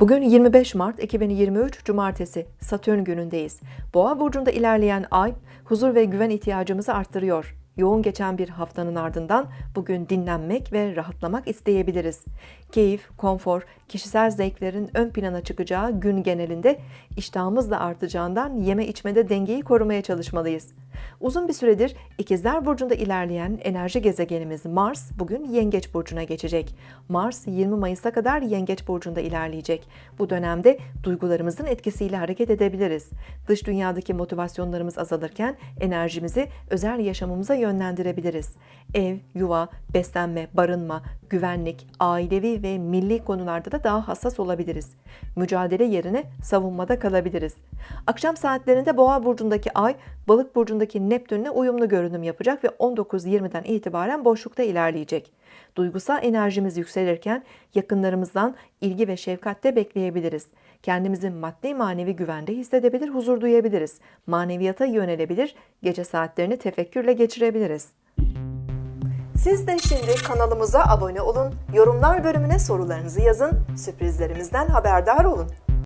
Bugün 25 Mart 2023 Cumartesi Satürn günündeyiz. Boğa burcunda ilerleyen ay huzur ve güven ihtiyacımızı arttırıyor. Yoğun geçen bir haftanın ardından bugün dinlenmek ve rahatlamak isteyebiliriz. Keyif, konfor, kişisel zevklerin ön plana çıkacağı gün genelinde iştahımız da artacağından yeme içmede dengeyi korumaya çalışmalıyız. Uzun bir süredir İkizler Burcu'nda ilerleyen enerji gezegenimiz Mars bugün Yengeç Burcu'na geçecek. Mars 20 Mayıs'a kadar Yengeç Burcu'nda ilerleyecek. Bu dönemde duygularımızın etkisiyle hareket edebiliriz. Dış dünyadaki motivasyonlarımız azalırken enerjimizi özel yaşamımıza yönlendirebiliriz. Ev, yuva, beslenme, barınma, güvenlik, ailevi ve milli konularda da daha hassas olabiliriz. Mücadele yerine savunmada kalabiliriz. Akşam saatlerinde Boğa burcundaki Ay, Balık burcundaki Neptün'le uyumlu görünüm yapacak ve 19.20'den itibaren boşlukta ilerleyecek. Duygusal enerjimiz yükselirken yakınlarımızdan ilgi ve şefkatte bekleyebiliriz. Kendimizi maddi manevi güvende hissedebilir, huzur duyabiliriz. Maneviyata yönelebilir, gece saatlerini tefekkürle geçirebiliriz. Siz de şimdi kanalımıza abone olun, yorumlar bölümüne sorularınızı yazın, sürprizlerimizden haberdar olun.